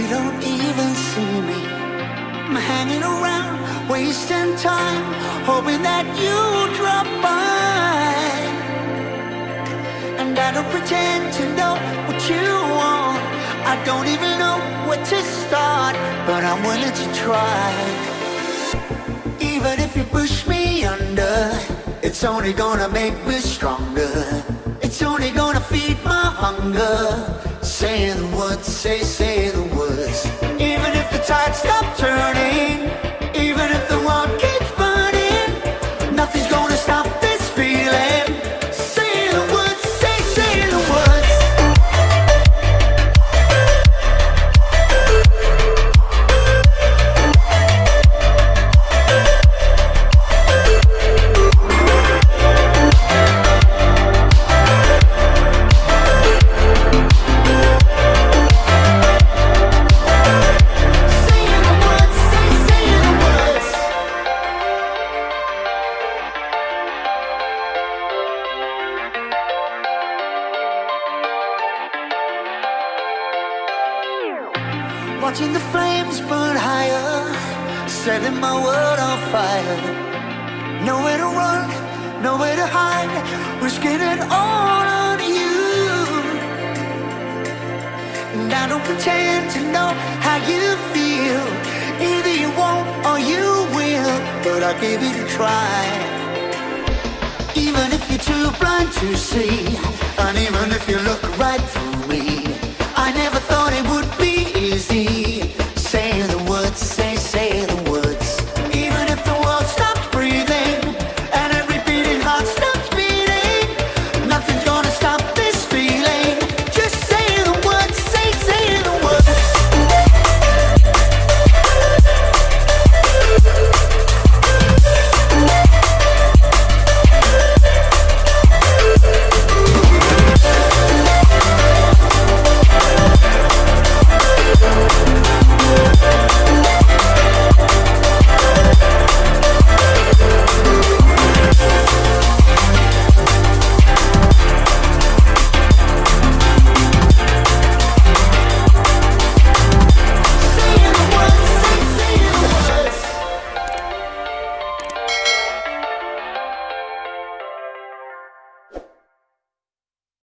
don't even see me. I'm hanging around, wasting time, hoping that you drop by. And I don't pretend to know what you want. I don't even know where to start, but I'm willing to try. Even if you push me under, it's only gonna make me stronger. It's only gonna feed my hunger. Say the words, say, say the Watching the flames burn higher, setting my world on fire. Nowhere to run, nowhere to hide, risking it all on you. And I don't pretend to know how you feel. Either you won't or you will, but I'll give it a try. Even if you're too blind to see, and even if you look right through